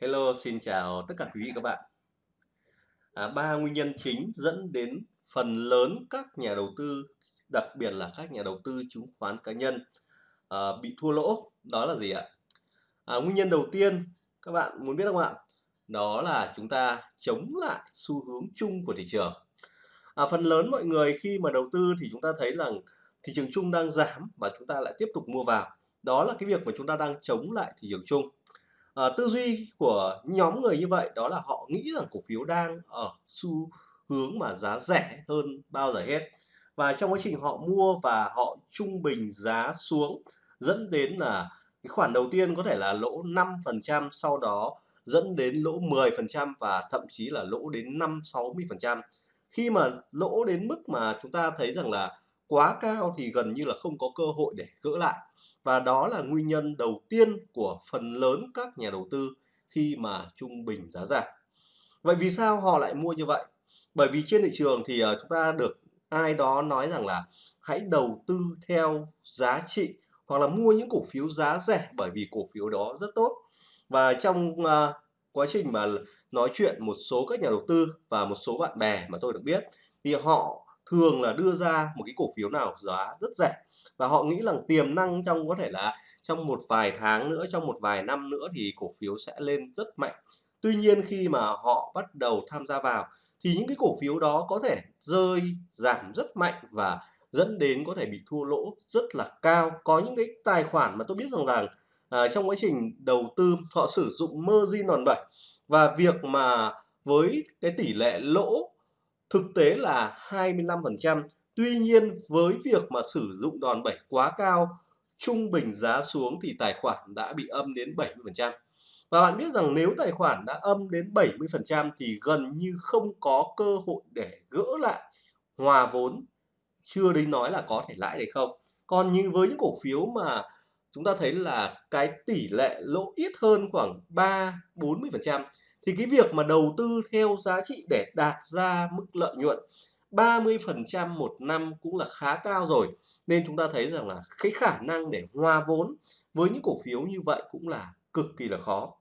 Hello, xin chào tất cả quý vị các bạn. À, ba nguyên nhân chính dẫn đến phần lớn các nhà đầu tư, đặc biệt là các nhà đầu tư chứng khoán cá nhân à, bị thua lỗ. Đó là gì ạ? À, nguyên nhân đầu tiên các bạn muốn biết không ạ? Đó là chúng ta chống lại xu hướng chung của thị trường. À, phần lớn mọi người khi mà đầu tư thì chúng ta thấy rằng thị trường chung đang giảm và chúng ta lại tiếp tục mua vào. Đó là cái việc mà chúng ta đang chống lại thị trường chung à, tư duy của nhóm người như vậy đó là họ nghĩ rằng cổ phiếu đang ở xu hướng mà giá rẻ hơn bao giờ hết và trong quá trình họ mua và họ trung bình giá xuống dẫn đến là cái khoản đầu tiên có thể là lỗ 5% sau đó dẫn đến lỗ 10% và thậm chí là lỗ đến 5 60%. Khi mà lỗ đến mức mà chúng ta thấy rằng là quá cao thì gần như là không có cơ hội để gỡ lại và đó là nguyên nhân đầu tiên của phần lớn các nhà đầu tư khi mà trung bình giá giảm. Vậy vì sao họ lại mua như vậy? Bởi vì trên thị trường thì ờ, chúng ta được ai đó nói rằng là hãy đầu tư theo giá trị hoặc là mua những cổ phiếu giá rẻ bởi vì cổ phiếu đó rất tốt. Và trong uh, quá trình mà nói chuyện một số các nhà đầu tư và một số bạn bè mà tôi được biết thì họ thường là đưa ra một cái cổ phiếu nào giá rất rẻ. Và họ nghĩ rằng tiềm năng trong có thể là trong một vài tháng nữa trong một vài năm nữa thì cổ phiếu sẽ lên rất mạnh. Tuy nhiên khi mà họ bắt đầu tham gia vào thì những cái cổ phiếu đó có thể rơi giảm rất mạnh và dẫn đến có thể bị thua lỗ rất là cao. Có những cái tài khoản mà tôi biết rằng rằng à, trong quá trình đầu tư họ sử dụng margin đòn bẩy và việc mà với cái tỷ lệ lỗ thực tế là 25%. Tuy nhiên với việc mà sử dụng đòn bẩy quá cao, trung bình giá xuống thì tài khoản đã bị âm đến 70%. Và bạn biết rằng nếu tài khoản đã âm đến 70% thì gần như không có cơ hội để gỡ lại hòa vốn, chưa đến nói là có thể lãi được không. Còn như với những cổ phiếu mà chúng ta thấy là cái tỷ lệ lỗ ít hơn khoảng 3-40% thì cái việc mà đầu tư theo giá trị để đạt ra mức lợi nhuận 30% một năm cũng là khá cao rồi. Nên chúng ta thấy rằng là cái khả năng để hòa vốn với những cổ phiếu như vậy cũng là cực kỳ là khó.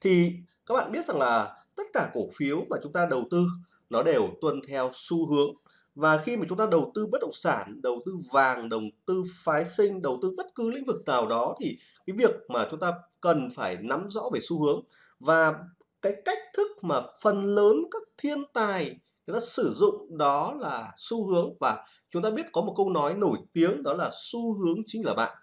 Thì các bạn biết rằng là tất cả cổ phiếu mà chúng ta đầu tư, nó đều tuân theo xu hướng. Và khi mà chúng ta đầu tư bất động sản, đầu tư vàng, đầu tư phái sinh, đầu tư bất cứ lĩnh vực nào đó thì cái việc mà chúng ta cần phải nắm rõ về xu hướng và cái cách thức mà phần lớn các thiên tài người ta sử dụng đó là xu hướng và chúng ta biết có một câu nói nổi tiếng đó là xu hướng chính là bạn.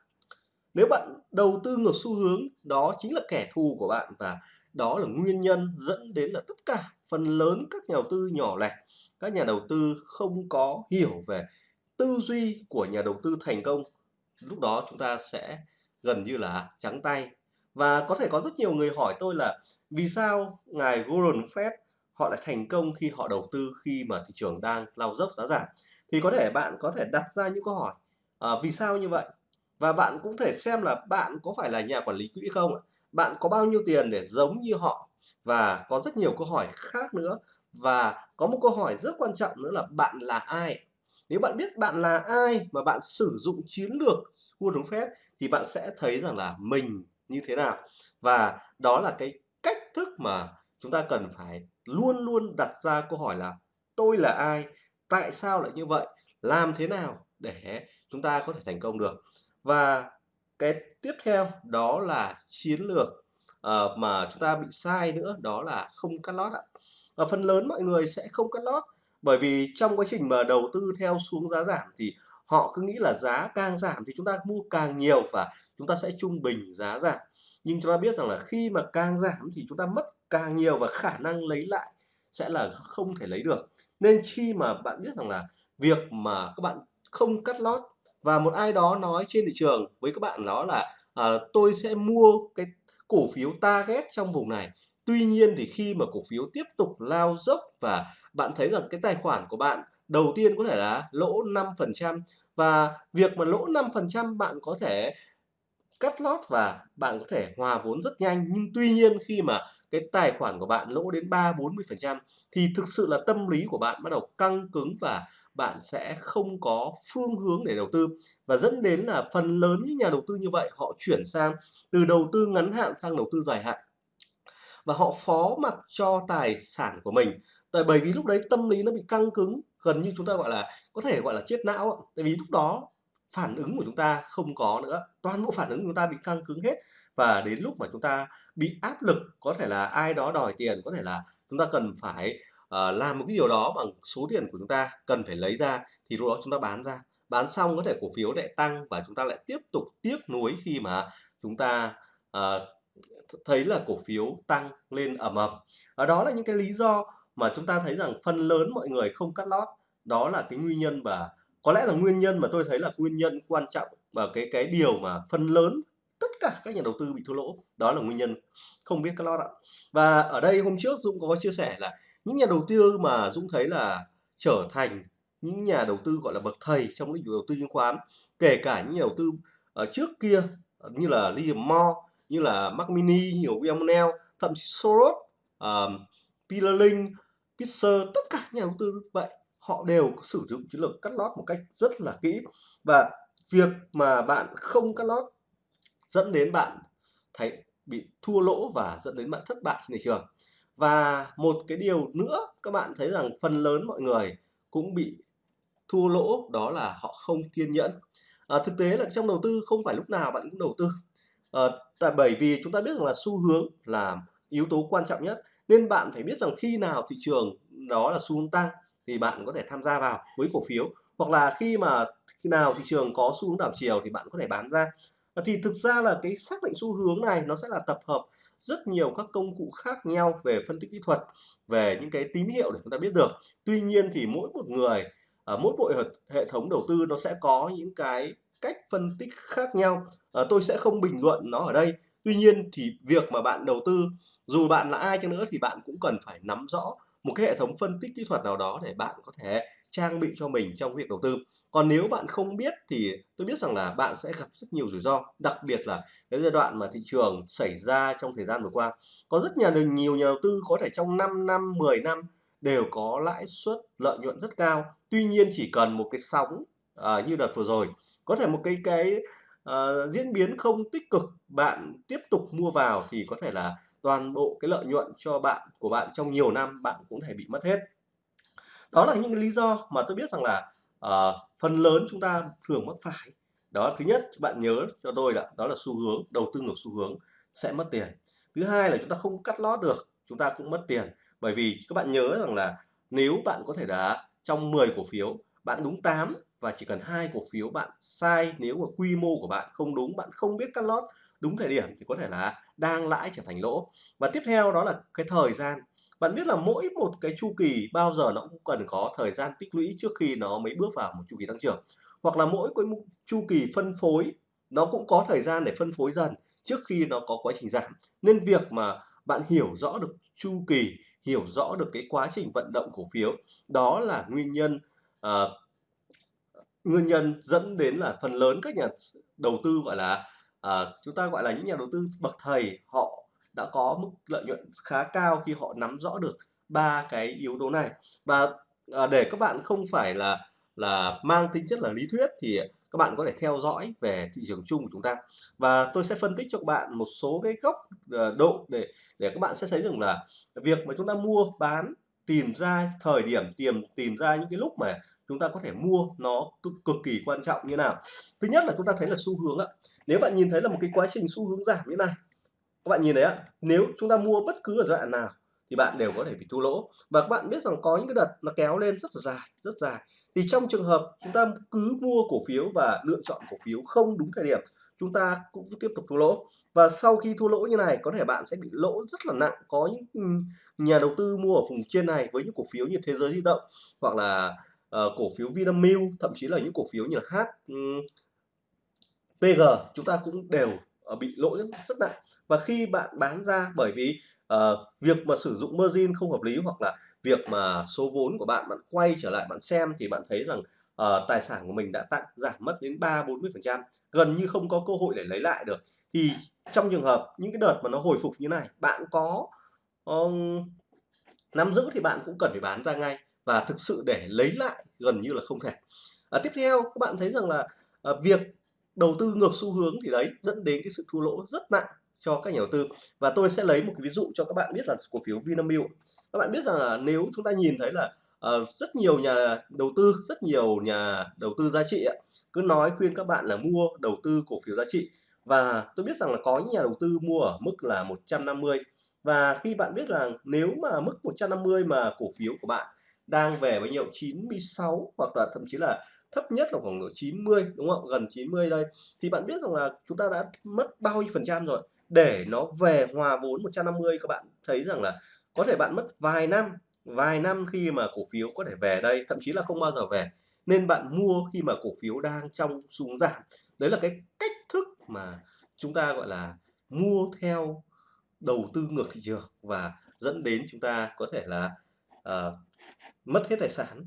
Nếu bạn đầu tư ngược xu hướng, đó chính là kẻ thù của bạn và đó là nguyên nhân dẫn đến là tất cả phần lớn các nhà đầu tư nhỏ lẻ, các nhà đầu tư không có hiểu về tư duy của nhà đầu tư thành công, lúc đó chúng ta sẽ gần như là trắng tay và có thể có rất nhiều người hỏi tôi là vì sao ngài Warren Buffett họ lại thành công khi họ đầu tư khi mà thị trường đang lao dốc giá giảm? Thì có thể bạn có thể đặt ra những câu hỏi à, vì sao như vậy? Và bạn cũng thể xem là bạn có phải là nhà quản lý quỹ không bạn có bao nhiêu tiền để giống như họ? Và có rất nhiều câu hỏi khác nữa. Và có một câu hỏi rất quan trọng nữa là bạn là ai? Nếu bạn biết bạn là ai mà bạn sử dụng chiến lược Warren Buffett thì bạn sẽ thấy rằng là mình như thế nào. Và đó là cái cách thức mà chúng ta cần phải luôn luôn đặt ra câu hỏi là tôi là ai tại sao lại như vậy làm thế nào để chúng ta có thể thành công được. Và cái tiếp theo đó là chiến lược uh, mà chúng ta bị sai nữa đó là không cắt lót ạ. Và phần lớn mọi người sẽ không cắt lót bởi vì trong quá trình mà đầu tư theo xuống giá giảm thì họ cứ nghĩ là giá càng giảm thì chúng ta mua càng nhiều và chúng ta sẽ trung bình giá giảm. Nhưng chúng ta biết rằng là khi mà càng giảm thì chúng ta mất càng nhiều và khả năng lấy lại sẽ là không thể lấy được. Nên khi mà bạn biết rằng là việc mà các bạn không cắt lót và một ai đó nói trên thị trường với các bạn đó là à, tôi sẽ mua cái cổ phiếu target trong vùng này. Tuy nhiên thì khi mà cổ phiếu tiếp tục lao dốc và bạn thấy rằng cái tài khoản của bạn đầu tiên có thể là lỗ 5% và việc mà lỗ 5% bạn có thể cắt lót và bạn có thể hòa vốn rất nhanh. Nhưng tuy nhiên khi mà cái tài khoản của bạn lỗ đến 3 40% thì thực sự là tâm lý của bạn bắt đầu căng cứng và bạn sẽ không có phương hướng để đầu tư. Và dẫn đến là phần lớn những nhà đầu tư như vậy họ chuyển sang từ đầu tư ngắn hạn sang đầu tư dài hạn. Và họ phó mặc cho tài sản của mình. Tại bởi vì lúc đấy tâm lý nó bị căng cứng, gần như chúng ta gọi là có thể gọi là chết não. Tại vì lúc đó phản ứng của chúng ta không có nữa, toàn bộ phản ứng của chúng ta bị căng cứng hết. Và đến lúc mà chúng ta bị áp lực, có thể là ai đó đòi tiền, có thể là chúng ta cần phải uh, làm một cái điều đó bằng số tiền của chúng ta cần phải lấy ra thì lúc đó chúng ta bán ra. Bán xong có thể cổ phiếu lại tăng và chúng ta lại tiếp tục tiếc nuối khi mà chúng ta uh, thấy là cổ phiếu tăng lên ầm ầm. Và đó là những cái lý do mà chúng ta thấy rằng phần lớn mọi người không cắt lót. Đó là cái nguyên nhân và có lẽ là nguyên nhân mà tôi thấy là nguyên nhân quan trọng và cái cái điều mà phần lớn tất cả các nhà đầu tư bị thua lỗ. Đó là nguyên nhân không biết cắt lót ạ. Và ở đây hôm trước Dũng có chia sẻ là những nhà đầu tư mà Dũng thấy là trở thành những nhà đầu tư gọi là bậc thầy trong lĩnh vực đầu tư chứng khoán kể cả những nhà đầu tư ở trước kia như là Liam Moore như là Mac Mini nhiều William thậm chí Soros uh, Peter Lynch Pitzer tất cả nhà đầu tư vậy họ đều sử dụng chiến lược cắt lót một cách rất là kỹ. Và việc mà bạn không cắt lót dẫn đến bạn thấy bị thua lỗ và dẫn đến bạn thất bại trên thị trường. Và một cái điều nữa các bạn thấy rằng phần lớn mọi người cũng bị thua lỗ đó là họ không kiên nhẫn. À, thực tế là trong đầu tư không phải lúc nào bạn cũng đầu tư. À, tại bởi vì chúng ta biết rằng là xu hướng là yếu tố quan trọng nhất nên bạn phải biết rằng khi nào thị trường đó là xu hướng tăng thì bạn có thể tham gia vào với cổ phiếu. Hoặc là khi mà khi nào thị trường có xu hướng đảo chiều thì bạn có thể bán ra. Thì thực ra là cái xác định xu hướng này nó sẽ là tập hợp rất nhiều các công cụ khác nhau về phân tích kỹ thuật về những cái tín hiệu để chúng ta biết được. Tuy nhiên thì mỗi một người ở mỗi bộ hệ thống đầu tư nó sẽ có những cái cách phân tích khác nhau. À, tôi sẽ không bình luận nó ở đây tuy nhiên thì việc mà bạn đầu tư dù bạn là ai chăng nữa thì bạn cũng cần phải nắm rõ một cái hệ thống phân tích kỹ thuật nào đó để bạn có thể trang bị cho mình trong việc đầu tư. Còn nếu bạn không biết thì tôi biết rằng là bạn sẽ gặp rất nhiều rủi ro đặc biệt là cái giai đoạn mà thị trường xảy ra trong thời gian vừa qua. Có rất nhà nhiều nhà đầu tư có thể trong 5 năm 10 năm đều có lãi suất lợi nhuận rất cao. Tuy nhiên chỉ cần một cái sóng à, như đợt vừa rồi có thể một cái cái uh, diễn biến không tích cực bạn tiếp tục mua vào thì có thể là toàn bộ cái lợi nhuận cho bạn của bạn trong nhiều năm bạn cũng thể bị mất hết. Đó là những lý do mà tôi biết rằng là uh, phần lớn chúng ta thường mắc phải. Đó thứ nhất bạn nhớ cho tôi là đó là xu hướng đầu tư ngược xu hướng sẽ mất tiền. Thứ hai là chúng ta không cắt lót được chúng ta cũng mất tiền. Bởi vì các bạn nhớ rằng là nếu bạn có thể đã trong 10 cổ phiếu bạn đúng 8 và chỉ cần hai cổ phiếu bạn sai nếu mà quy mô của bạn không đúng bạn không biết cắt lót đúng thời điểm thì có thể là đang lãi trở thành lỗ. Và tiếp theo đó là cái thời gian. Bạn biết là mỗi một cái chu kỳ bao giờ nó cũng cần có thời gian tích lũy trước khi nó mới bước vào một chu kỳ tăng trưởng. Hoặc là mỗi cái chu kỳ phân phối nó cũng có thời gian để phân phối dần trước khi nó có quá trình giảm. Nên việc mà bạn hiểu rõ được chu kỳ hiểu rõ được cái quá trình vận động cổ phiếu đó là nguyên nhân uh, nguyên nhân dẫn đến là phần lớn các nhà đầu tư gọi là à, chúng ta gọi là những nhà đầu tư bậc thầy họ đã có mức lợi nhuận khá cao khi họ nắm rõ được ba cái yếu tố này. Và à, để các bạn không phải là là mang tính chất là lý thuyết thì các bạn có thể theo dõi về thị trường chung của chúng ta. Và tôi sẽ phân tích cho các bạn một số cái góc à, độ để để các bạn sẽ thấy rằng là việc mà chúng ta mua bán tìm ra thời điểm tìm tìm ra những cái lúc mà chúng ta có thể mua nó cực, cực kỳ quan trọng như nào. Thứ nhất là chúng ta thấy là xu hướng ạ. Nếu bạn nhìn thấy là một cái quá trình xu hướng giảm như này các bạn nhìn thấy ạ nếu chúng ta mua bất cứ ở giai đoạn nào thì bạn đều có thể bị thua lỗ. Và các bạn biết rằng có những cái đợt nó kéo lên rất là dài rất dài. Thì trong trường hợp chúng ta cứ mua cổ phiếu và lựa chọn cổ phiếu không đúng thời điểm chúng ta cũng tiếp tục thua lỗ. Và sau khi thua lỗ như này có thể bạn sẽ bị lỗ rất là nặng. Có những ừ, nhà đầu tư mua ở vùng trên này với những cổ phiếu như thế giới di động hoặc là uh, cổ phiếu Vinamilk thậm chí là những cổ phiếu như là H um, ừ, PG chúng ta cũng đều ờ, bị lỗ rất, rất nặng. Và khi bạn bán ra bởi vì uh, việc mà sử dụng margin không hợp lý hoặc là việc mà số vốn của bạn bạn quay trở lại bạn xem thì bạn thấy rằng uh, tài sản của mình đã tăng giảm mất đến 3 40 phần trăm gần như không có cơ hội để lấy lại được. Thì trong trường hợp những cái đợt mà nó hồi phục như này bạn có um, nắm giữ thì bạn cũng cần phải bán ra ngay và thực sự để lấy lại gần như là không thể. À, tiếp theo các bạn thấy rằng là à, việc đầu tư ngược xu hướng thì đấy dẫn đến cái sự thua lỗ rất nặng cho các nhà đầu tư. Và tôi sẽ lấy một cái ví dụ cho các bạn biết là cổ phiếu Vinamilk. Các bạn biết rằng là nếu chúng ta nhìn thấy là uh, rất nhiều nhà đầu tư rất nhiều nhà đầu tư giá trị ấy, cứ nói khuyên các bạn là mua đầu tư cổ phiếu giá trị. Và tôi biết rằng là có những nhà đầu tư mua ở mức là 150 và khi bạn biết rằng nếu mà mức 150 mà cổ phiếu của bạn đang về bao nhiêu 96 hoặc là thậm chí là thấp nhất là khoảng độ 90 đúng không gần 90 đây. Thì bạn biết rằng là chúng ta đã mất bao nhiêu phần trăm rồi? Để nó về hòa vốn 150 các bạn thấy rằng là có thể bạn mất vài năm vài năm khi mà cổ phiếu có thể về đây thậm chí là không bao giờ về. Nên bạn mua khi mà cổ phiếu đang trong xuống giảm. Đấy là cái cách thức mà chúng ta gọi là mua theo đầu tư ngược thị trường và dẫn đến chúng ta có thể là uh, mất hết tài sản.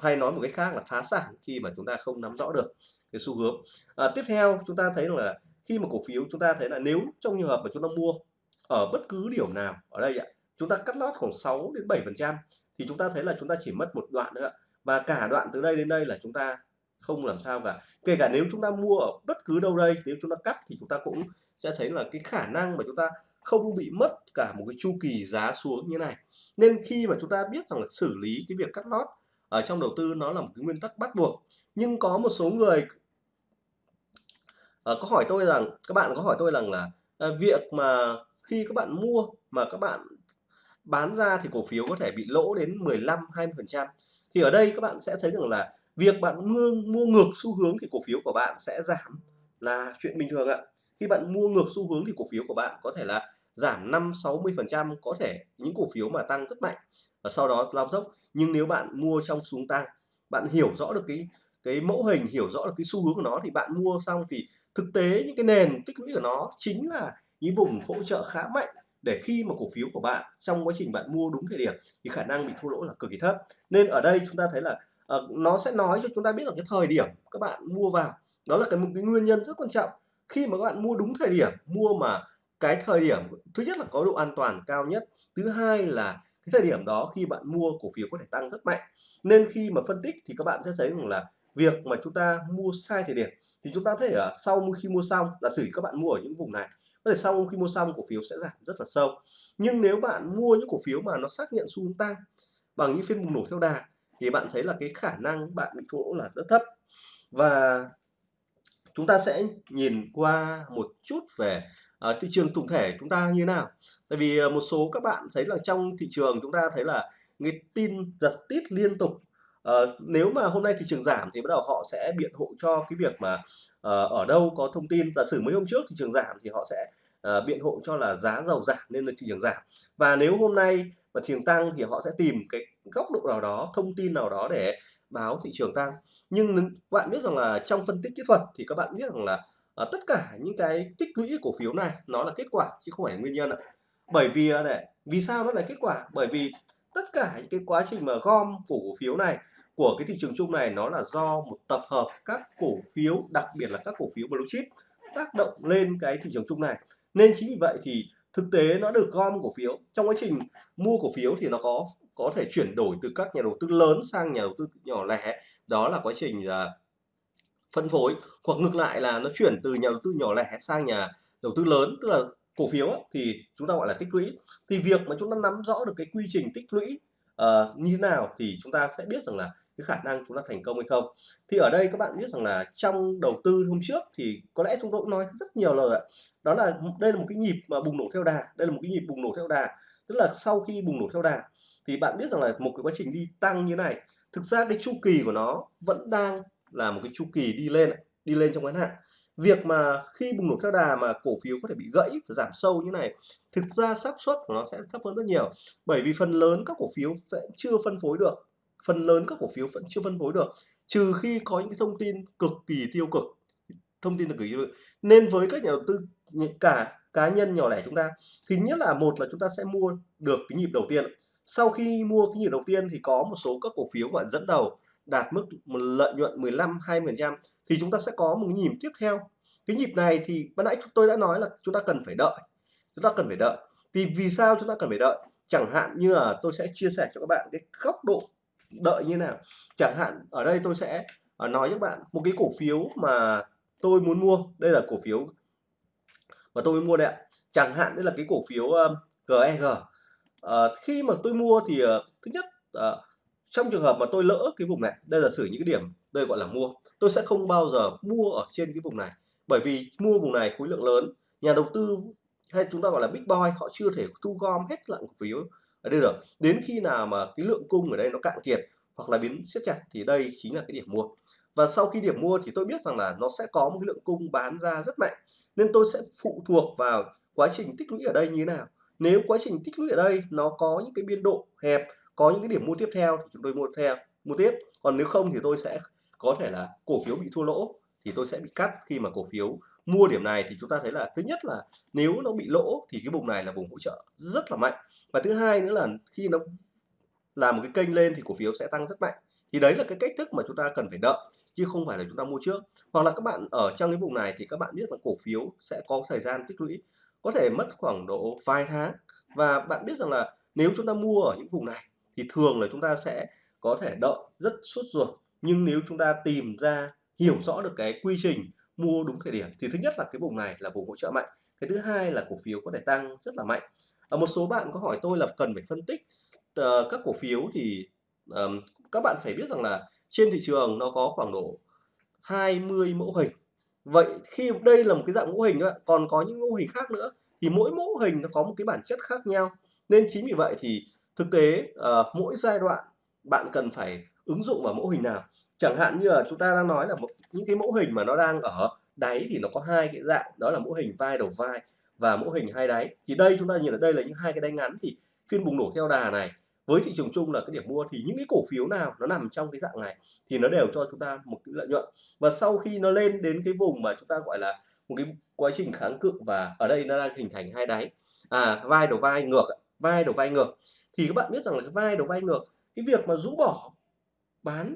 Hay nói một cách khác là phá sản khi mà chúng ta không nắm rõ được cái xu hướng. À, tiếp theo chúng ta thấy là khi mà cổ phiếu chúng ta thấy là nếu trong trường hợp mà chúng ta mua ở bất cứ điểm nào ở đây ạ chúng ta cắt lót khoảng 6 đến 7 phần trăm thì chúng ta thấy là chúng ta chỉ mất một đoạn nữa và cả đoạn từ đây đến đây là chúng ta không làm sao cả kể cả nếu chúng ta mua ở bất cứ đâu đây nếu chúng ta cắt thì chúng ta cũng sẽ thấy là cái khả năng mà chúng ta không bị mất cả một cái chu kỳ giá xuống như này nên khi mà chúng ta biết rằng là xử lý cái việc cắt lót ở trong đầu tư nó là một cái nguyên tắc bắt buộc nhưng có một số người Ờ, có hỏi tôi rằng các bạn có hỏi tôi rằng là à, việc mà khi các bạn mua mà các bạn bán ra thì cổ phiếu có thể bị lỗ đến 15 20 phần trăm thì ở đây các bạn sẽ thấy rằng là việc bạn mua mua ngược xu hướng thì cổ phiếu của bạn sẽ giảm là chuyện bình thường ạ. Khi bạn mua ngược xu hướng thì cổ phiếu của bạn có thể là giảm 5 60 phần trăm có thể những cổ phiếu mà tăng rất mạnh và sau đó lao dốc. Nhưng nếu bạn mua trong xuống tăng bạn hiểu rõ được cái cái mẫu hình hiểu rõ được cái xu hướng của nó thì bạn mua xong thì thực tế những cái nền tích lũy của nó chính là những vùng hỗ trợ khá mạnh để khi mà cổ phiếu của bạn trong quá trình bạn mua đúng thời điểm thì khả năng bị thua lỗ là cực kỳ thấp. Nên ở đây chúng ta thấy là uh, nó sẽ nói cho chúng ta biết là cái thời điểm các bạn mua vào đó là cái một cái nguyên nhân rất quan trọng. Khi mà các bạn mua đúng thời điểm mua mà cái thời điểm thứ nhất là có độ an toàn cao nhất thứ hai là cái thời điểm đó khi bạn mua cổ phiếu có thể tăng rất mạnh. Nên khi mà phân tích thì các bạn sẽ thấy rằng là việc mà chúng ta mua sai thời điểm thì chúng ta thể ở sau khi mua xong. Là sử các bạn mua ở những vùng này có thể sau khi mua xong cổ phiếu sẽ giảm rất là sâu. Nhưng nếu bạn mua những cổ phiếu mà nó xác nhận xu hướng tăng bằng những phiên bùng nổ theo đà thì bạn thấy là cái khả năng bạn bị thua lỗ là rất thấp. Và chúng ta sẽ nhìn qua một chút về uh, thị trường tổng thể chúng ta như nào. Tại vì uh, một số các bạn thấy là trong thị trường chúng ta thấy là người tin giật tít liên tục uh, nếu mà hôm nay thị trường giảm thì bắt đầu họ sẽ biện hộ cho cái việc mà uh, ở đâu có thông tin. Giả sử mấy hôm trước thị trường giảm thì họ sẽ uh, biện hộ cho là giá dầu giảm nên là thị trường giảm. Và nếu hôm nay mà thị trường tăng thì họ sẽ tìm cái góc độ nào đó thông tin nào đó để báo thị trường tăng. Nhưng bạn biết rằng là trong phân tích kỹ thuật thì các bạn biết rằng là uh, tất cả những cái tích lũy cổ phiếu này nó là kết quả chứ không phải là nguyên nhân ạ. Bởi vì này vì sao nó là kết quả? Bởi vì tất cả những cái quá trình mà gom cổ phiếu này của cái thị trường chung này nó là do một tập hợp các cổ phiếu, đặc biệt là các cổ phiếu blue chip, tác động lên cái thị trường chung này. Nên chính vì vậy thì thực tế nó được gom cổ phiếu. Trong quá trình mua cổ phiếu thì nó có có thể chuyển đổi từ các nhà đầu tư lớn sang nhà đầu tư nhỏ lẻ. Đó là quá trình là phân phối. Hoặc ngược lại là nó chuyển từ nhà đầu tư nhỏ lẻ sang nhà đầu tư lớn, tức là cổ phiếu thì chúng ta gọi là tích lũy. Thì việc mà chúng ta nắm rõ được cái quy trình tích lũy uh, như thế nào thì chúng ta sẽ biết rằng là cái khả năng chúng ta thành công hay không. Thì ở đây các bạn biết rằng là trong đầu tư hôm trước thì có lẽ chúng tôi cũng nói rất nhiều lời ạ. Đó là đây là một cái nhịp mà bùng nổ theo đà đây là một cái nhịp bùng nổ theo đà. Tức là sau khi bùng nổ theo đà thì bạn biết rằng là một cái quá trình đi tăng như này thực ra cái chu kỳ của nó vẫn đang là một cái chu kỳ đi lên đi lên trong ngắn hạn việc mà khi bùng nổ theo đà mà cổ phiếu có thể bị gãy và giảm sâu như này, thực ra xác suất của nó sẽ thấp hơn rất nhiều. Bởi vì phần lớn các cổ phiếu sẽ chưa phân phối được. Phần lớn các cổ phiếu vẫn chưa phân phối được, trừ khi có những cái thông tin cực kỳ tiêu cực. Thông tin cực kỳ tiêu cực. Nên với các nhà đầu tư cả cá nhân nhỏ lẻ chúng ta thì nhất là một là chúng ta sẽ mua được cái nhịp đầu tiên sau khi mua cái nhịp đầu tiên thì có một số các cổ phiếu gọi dẫn đầu đạt mức lợi nhuận 15 20% thì chúng ta sẽ có một nhịp tiếp theo. Cái nhịp này thì ban nãy tôi đã nói là chúng ta cần phải đợi, chúng ta cần phải đợi. Thì vì sao chúng ta cần phải đợi? Chẳng hạn như là tôi sẽ chia sẻ cho các bạn cái góc độ đợi như nào. Chẳng hạn ở đây tôi sẽ ờ, nói với các bạn một cái cổ phiếu mà tôi muốn mua. Đây là cổ phiếu mà tôi muốn mua đây ạ. Chẳng hạn đây là cái cổ phiếu GEG à, khi mà tôi mua thì à, thứ nhất à, trong trường hợp mà tôi lỡ cái vùng này đây là xử những cái điểm đây gọi là mua tôi sẽ không bao giờ mua ở trên cái vùng này. Bởi vì mua vùng này khối lượng lớn nhà đầu tư hay chúng ta gọi là big boy họ chưa thể thu gom hết lượng cổ phiếu ở đây được. Đến khi nào mà cái lượng cung ở đây nó cạn kiệt hoặc là biến siết chặt thì đây chính là cái điểm mua. Và sau khi điểm mua thì tôi biết rằng là nó sẽ có một cái lượng cung bán ra rất mạnh nên tôi sẽ phụ thuộc vào quá trình tích lũy ở đây như thế nào nếu quá trình tích lũy ở đây nó có những cái biên độ hẹp, có những cái điểm mua tiếp theo thì chúng tôi mua theo, mua tiếp. Còn nếu không thì tôi sẽ có thể là cổ phiếu bị thua lỗ thì tôi sẽ bị cắt. Khi mà cổ phiếu mua điểm này thì chúng ta thấy là thứ nhất là nếu nó bị lỗ thì cái vùng này là vùng hỗ trợ rất là mạnh. Và thứ hai nữa là khi nó làm một cái kênh lên thì cổ phiếu sẽ tăng rất mạnh. Thì đấy là cái cách thức mà chúng ta cần phải đợi, chứ không phải là chúng ta mua trước. Hoặc là các bạn ở trong cái vùng này thì các bạn biết là cổ phiếu sẽ có thời gian tích lũy có thể mất khoảng độ vài tháng. Và bạn biết rằng là nếu chúng ta mua ở những vùng này thì thường là chúng ta sẽ có thể đợi rất suốt ruột. Nhưng nếu chúng ta tìm ra hiểu rõ được cái quy trình mua đúng thời điểm thì thứ nhất là cái vùng này là vùng hỗ trợ mạnh. Cái thứ hai là cổ phiếu có thể tăng rất là mạnh. Ở một số bạn có hỏi tôi là cần phải phân tích uh, các cổ phiếu thì um, các bạn phải biết rằng là trên thị trường nó có khoảng độ 20 mẫu hình vậy khi đây là một cái dạng mô hình thôi còn có những mô hình khác nữa thì mỗi mô hình nó có một cái bản chất khác nhau. Nên chính vì vậy thì thực tế uh, mỗi giai đoạn bạn cần phải ứng dụng vào mẫu hình nào. Chẳng hạn như là chúng ta đang nói là một những cái mẫu hình mà nó đang ở đáy thì nó có hai cái dạng đó là mẫu hình vai đầu vai và mẫu hình hai đáy. Thì đây chúng ta nhìn ở đây là những hai cái đáy ngắn thì phiên bùng nổ theo đà này với thị trường chung là cái điểm mua thì những cái cổ phiếu nào nó nằm trong cái dạng này thì nó đều cho chúng ta một cái lợi nhuận. Và sau khi nó lên đến cái vùng mà chúng ta gọi là một cái quá trình kháng cự và ở đây nó đang hình thành hai đáy à vai đầu vai ngược vai đầu vai ngược. Thì các bạn biết rằng là cái vai đầu vai ngược, cái việc mà rũ bỏ bán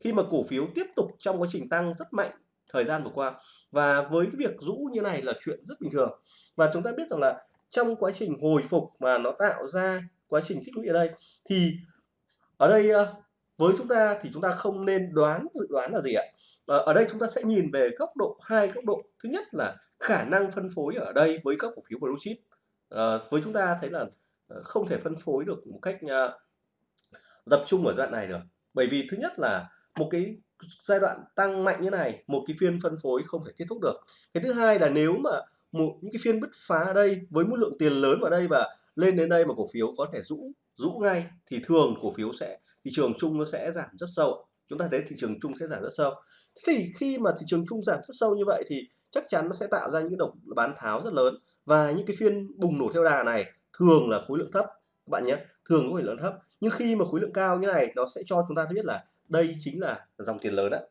khi mà cổ phiếu tiếp tục trong quá trình tăng rất mạnh thời gian vừa qua. Và với cái việc rũ như này là chuyện rất bình thường. Và chúng ta biết rằng là trong quá trình hồi phục mà nó tạo ra quá trình tích lũy ở đây. Thì ở đây ờ, với chúng ta thì chúng ta không nên đoán dự đoán là gì ạ? Ờ, ở đây chúng ta sẽ nhìn về góc độ hai góc độ. Thứ nhất là khả năng phân phối ở đây với các cổ phiếu blue chip. À, với chúng ta thấy là không thể phân phối được một cách tập trung ở đoạn này được. Bởi vì thứ nhất là một cái giai đoạn tăng mạnh như này một cái phiên phân phối không thể kết thúc được. Cái thứ hai là nếu mà một những cái phiên bứt phá ở đây với một lượng tiền lớn vào đây và lên đến đây mà cổ phiếu có thể rũ rũ ngay thì thường cổ phiếu sẽ, thị trường chung nó sẽ giảm rất sâu. Chúng ta thấy thị trường chung sẽ giảm rất sâu. Thì khi mà thị trường chung giảm rất sâu như vậy thì chắc chắn nó sẽ tạo ra những động bán tháo rất lớn. Và những cái phiên bùng nổ theo đà này thường là khối lượng thấp, các bạn nhé, thường có khối lượng thấp. Nhưng khi mà khối lượng cao như này, nó sẽ cho chúng ta biết là đây chính là dòng tiền lớn đấy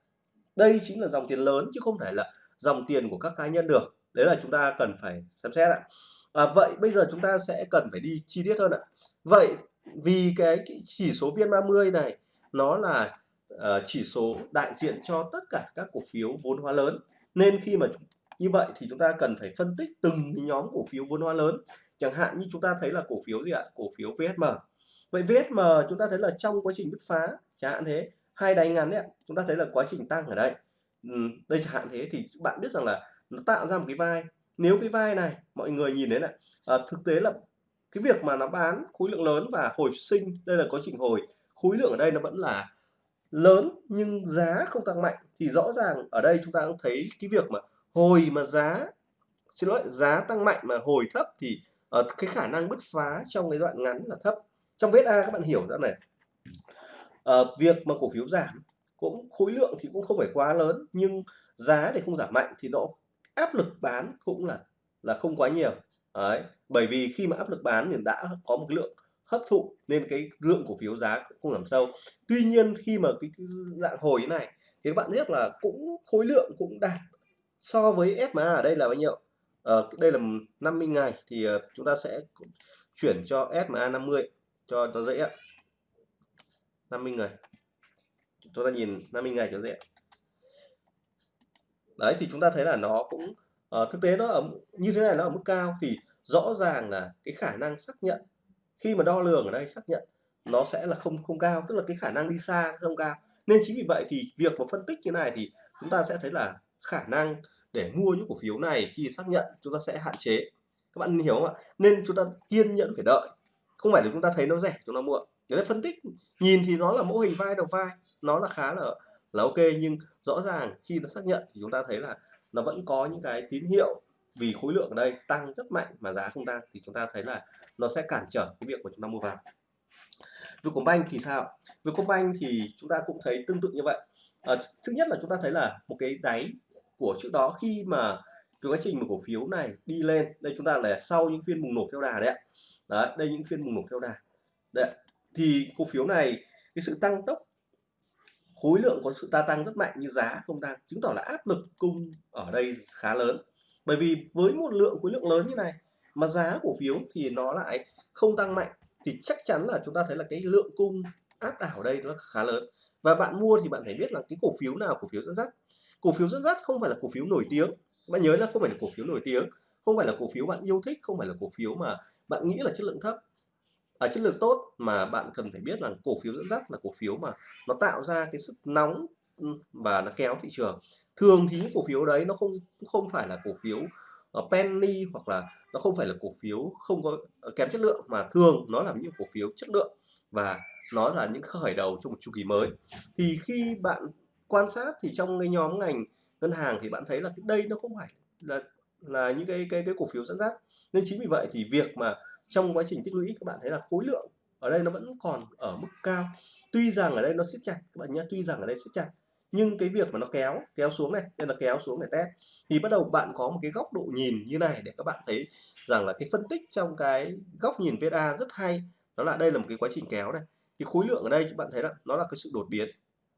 đây chính là dòng tiền lớn chứ không phải là dòng tiền của các cá nhân được. Đấy là chúng ta cần phải xem xét ạ à, vậy bây giờ chúng ta sẽ cần phải đi chi tiết hơn ạ. Vậy vì cái, cái chỉ số viên 30 này nó là uh, chỉ số đại diện cho tất cả các cổ phiếu vốn hóa lớn. Nên khi mà như vậy thì chúng ta cần phải phân tích từng nhóm cổ phiếu vốn hóa lớn. Chẳng hạn như chúng ta thấy là cổ phiếu gì ạ? Cổ phiếu VSM vậy VSM chúng ta thấy là trong quá trình bứt phá chẳng hạn thế hai đáy ngắn đấy chúng ta thấy là quá trình tăng ở đây. Ừ, đây chẳng hạn thế thì bạn biết rằng là nó tạo ra một cái vai nếu cái vai này mọi người nhìn thấy này à, thực tế là cái việc mà nó bán khối lượng lớn và hồi sinh đây là quá trình hồi khối lượng ở đây nó vẫn là lớn nhưng giá không tăng mạnh thì rõ ràng ở đây chúng ta cũng thấy cái việc mà hồi mà giá xin lỗi giá tăng mạnh mà hồi thấp thì uh, cái khả năng bứt phá trong cái đoạn ngắn là thấp. Trong vết A các bạn hiểu ra này. Uh, việc mà cổ phiếu giảm cũng khối lượng thì cũng không phải quá lớn nhưng giá thì không giảm mạnh thì nó áp lực bán cũng là là không quá nhiều. Đấy. bởi vì khi mà áp lực bán thì đã có một lượng hấp thụ nên cái lượng cổ phiếu giá cũng không giảm sâu. Tuy nhiên khi mà cái, cái dạng hồi như này thì các bạn biết là cũng khối lượng cũng đạt so với SMA ở đây là bao nhiêu? Uh, đây là 50 ngày thì ờ, chúng ta sẽ chuyển cho SMA 50 cho nó dễ ạ. 50 ngày. Chúng ta nhìn 50 ngày cho dễ đấy thì chúng ta thấy là nó cũng uh, thực tế nó ở như thế này nó ở mức cao thì rõ ràng là cái khả năng xác nhận khi mà đo lường ở đây xác nhận nó sẽ là không không cao tức là cái khả năng đi xa không cao. Nên chính vì vậy thì việc mà phân tích như này thì chúng ta sẽ thấy là khả năng để mua những cổ phiếu này khi xác nhận chúng ta sẽ hạn chế. Các bạn hiểu không ạ? Nên chúng ta kiên nhẫn phải đợi. Không phải là chúng ta thấy nó rẻ chúng ta mua. Đấy phân tích nhìn thì nó là mô hình vai đầu vai nó là khá là là ok nhưng rõ ràng khi nó xác nhận thì chúng ta thấy là nó vẫn có những cái tín hiệu vì khối lượng ở đây tăng rất mạnh mà giá không tăng thì chúng ta thấy là nó sẽ cản trở cái việc của chúng ta mua vào. Vietcombank thì sao? Vietcombank thì chúng ta cũng thấy tương tự như vậy. À, thứ nhất là chúng ta thấy là một cái đáy của trước đó khi mà cái quá trình mà cổ phiếu này đi lên đây chúng ta là sau những phiên bùng nổ theo đà đấy ạ. Đấy đây những phiên bùng nổ theo đà. Đấy thì cổ phiếu này cái sự tăng tốc khối lượng có sự gia tăng rất mạnh như giá không tăng chứng tỏ là áp lực cung ở đây khá lớn. Bởi vì với một lượng khối lượng lớn như này mà giá cổ phiếu thì nó lại không tăng mạnh thì chắc chắn là chúng ta thấy là cái lượng cung áp đảo ở đây nó khá lớn. Và bạn mua thì bạn phải biết là cái cổ phiếu nào, cổ phiếu dẫn dắt. Cổ phiếu dẫn dắt không phải là cổ phiếu nổi tiếng. Bạn nhớ là không phải là cổ phiếu nổi tiếng, không phải là cổ phiếu bạn yêu thích, không phải là cổ phiếu mà bạn nghĩ là chất lượng thấp à, chất lượng tốt mà bạn cần phải biết là cổ phiếu dẫn dắt là cổ phiếu mà nó tạo ra cái sức nóng ừ, và nó kéo thị trường. Thường thì những cổ phiếu đấy nó không không phải là cổ phiếu ờ, penny hoặc là nó không phải là cổ phiếu không có ờ, kém chất lượng mà thường nó là những cổ phiếu chất lượng và nó là những khởi đầu cho một chu kỳ mới. Thì khi bạn quan sát thì trong cái nhóm ngành ngân hàng thì bạn thấy là đây nó không phải là là những cái cái cái cổ phiếu dẫn dắt. Nên chính vì vậy thì việc mà trong quá trình tích lũy các bạn thấy là khối lượng ở đây nó vẫn còn ở mức cao. Tuy rằng ở đây nó siết chặt các bạn nhé tuy rằng ở đây siết chặt nhưng cái việc mà nó kéo kéo xuống này nên là kéo xuống để test. Thì bắt đầu bạn có một cái góc độ nhìn như này để các bạn thấy rằng là cái phân tích trong cái góc nhìn VSA rất hay. Đó là đây là một cái quá trình kéo này. Thì khối lượng ở đây các bạn thấy là nó là cái sự đột biến.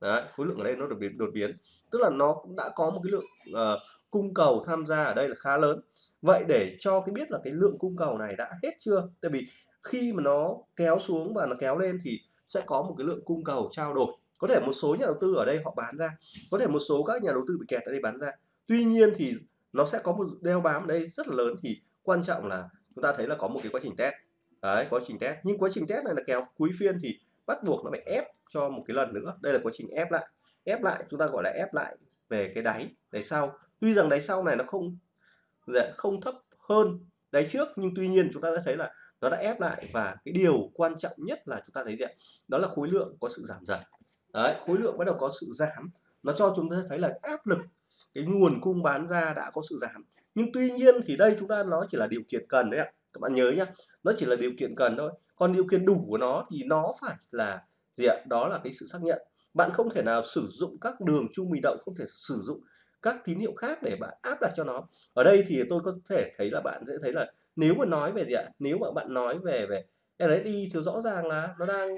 Đấy, khối lượng ở đây nó đột biến đột biến. Tức là nó cũng đã có một cái lượng uh, cung cầu tham gia ở đây là khá lớn vậy để cho cái biết là cái lượng cung cầu này đã hết chưa? Tại vì khi mà nó kéo xuống và nó kéo lên thì sẽ có một cái lượng cung cầu trao đổi. Có thể một số nhà đầu tư ở đây họ bán ra, có thể một số các nhà đầu tư bị kẹt ở đây bán ra. Tuy nhiên thì nó sẽ có một đeo bám ở đây rất là lớn thì quan trọng là chúng ta thấy là có một cái quá trình test. Đấy, quá trình test. Nhưng quá trình test này là kéo cuối phiên thì bắt buộc nó phải ép cho một cái lần nữa. Đây là quá trình ép lại. Ép lại, chúng ta gọi là ép lại về cái đáy đáy sau. Tuy rằng đáy sau này nó không Dạ, không thấp hơn đáy trước, nhưng tuy nhiên chúng ta đã thấy là nó đã ép lại và cái điều quan trọng nhất là chúng ta thấy đấy đó là khối lượng có sự giảm dần. Đấy, khối lượng bắt đầu có sự giảm. Nó cho chúng ta thấy là áp lực, cái nguồn cung bán ra đã có sự giảm. Nhưng tuy nhiên thì đây chúng ta nó chỉ là điều kiện cần đấy ạ. Các bạn nhớ nhá, nó chỉ là điều kiện cần thôi. Còn điều kiện đủ của nó thì nó phải là gì ạ? Đó là cái sự xác nhận. Bạn không thể nào sử dụng các đường trung bình động, không thể sử dụng các tín hiệu khác để bạn áp đặt cho nó. Ở đây thì tôi có thể thấy là bạn sẽ thấy là nếu mà nói về gì ạ? Nếu mà bạn nói về về RSI thì rõ ràng là nó đang